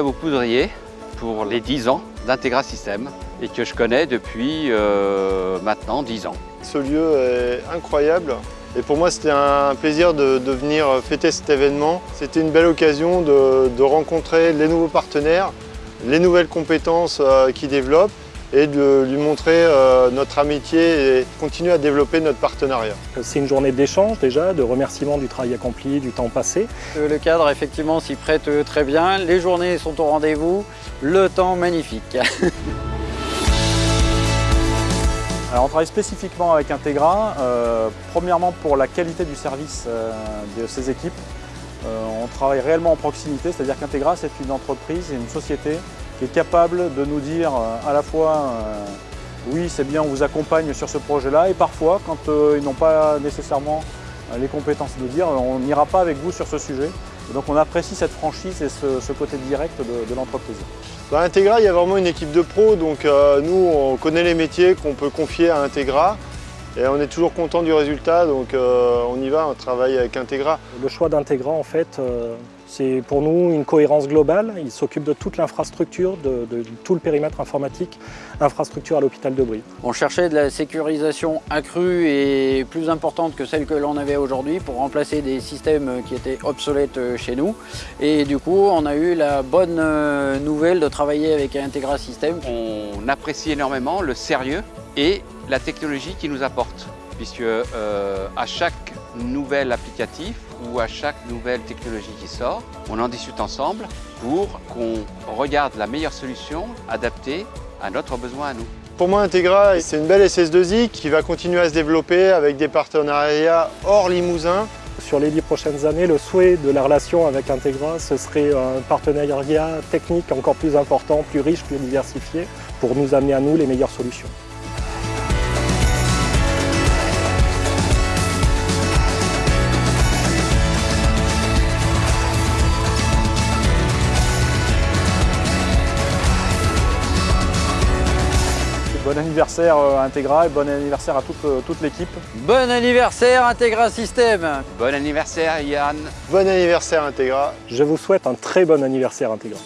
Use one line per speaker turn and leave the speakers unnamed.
au poudrier pour les 10 ans d'Integra System et que je connais depuis euh, maintenant 10 ans.
Ce lieu est incroyable et pour moi c'était un plaisir de, venir fêter cet événement. C'était une belle occasion de, rencontrer les nouveaux partenaires, les nouvelles compétences euh, qu'ils développent et de lui montrer euh, notre amitié et continuer à développer notre partenariat.
C'est une journée d'échange déjà, de remerciement du travail accompli, du temps passé.
Le cadre effectivement s'y prête très bien, les journées sont au rendez-vous, le temps magnifique.
Alors on travaille spécifiquement avec Integra, euh, premièrement pour la qualité du service euh, de ces équipes. Euh, on travaille réellement en proximité, c'est-à-dire qu'Integra c'est une entreprise et une société qui est capable de nous dire euh, à la fois euh, oui c'est bien on vous accompagne sur ce projet-là et parfois quand euh, ils n'ont pas nécessairement les compétences de dire on n'ira pas avec vous sur ce sujet. Et donc on apprécie cette franchise et ce, côté direct de, l'entreprise.
Dans Integra, il y a vraiment une équipe de pros, donc nous on connaît les métiers qu'on peut confier à Integra et on est toujours content du résultat, donc euh, on y va, on travaille avec Integra.
Le choix d'Integra en fait, euh, c'est pour nous une cohérence globale. Il s'occupe de toute l'infrastructure, de, de, tout le périmètre informatique, infrastructure à l'hôpital de Brie.
On cherchait de la sécurisation accrue et plus importante que celle que l'on avait aujourd'hui pour remplacer des systèmes qui étaient obsolètes chez nous. Et du coup, on a eu la bonne nouvelle de travailler avec Integra System.
On apprécie énormément le sérieux et la technologie qui nous apporte, puisque euh, à chaque nouvel applicatif ou à chaque nouvelle technologie qui sort, on en discute ensemble pour qu'on regarde la meilleure solution adaptée à notre besoin à nous.
Pour moi, Integra, c'est une belle SS2I qui va continuer à se développer avec des partenariats hors Limousin.
Sur les dix prochaines années, le souhait de la relation avec Integra, ce serait un partenariat technique encore plus important, plus riche, plus diversifié, pour nous amener à nous les meilleures solutions.
Bon anniversaire Integra et bon anniversaire à toute, toute l'équipe.
Bon anniversaire Integra System
Bon anniversaire Yann.
Bon anniversaire Integra.
Je vous souhaite un très bon anniversaire Integra